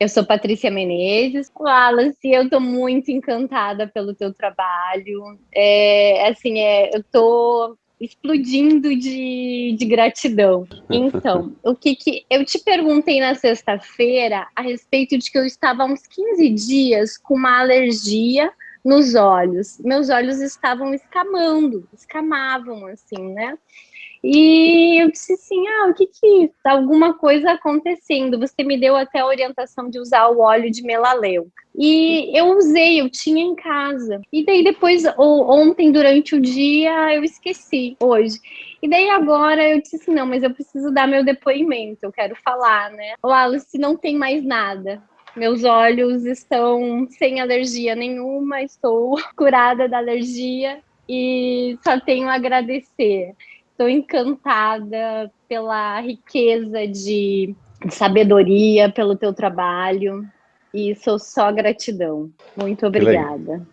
Eu sou Patrícia Menezes. Wallace, eu estou muito encantada pelo teu trabalho. É, assim, é, eu estou explodindo de, de gratidão. Então, o que, que eu te perguntei na sexta-feira a respeito de que eu estava há uns 15 dias com uma alergia nos olhos. Meus olhos estavam escamando, escamavam assim, né? E eu disse assim, ah, o que que tá alguma coisa acontecendo? Você me deu até a orientação de usar o óleo de melaleu. E eu usei, eu tinha em casa. E daí depois, ontem, durante o dia, eu esqueci, hoje. E daí agora eu disse assim, não, mas eu preciso dar meu depoimento, eu quero falar, né? O Alice não tem mais nada. Meus olhos estão sem alergia nenhuma, estou curada da alergia e só tenho a agradecer. Estou encantada pela riqueza de, de sabedoria, pelo teu trabalho e sou só gratidão. Muito obrigada.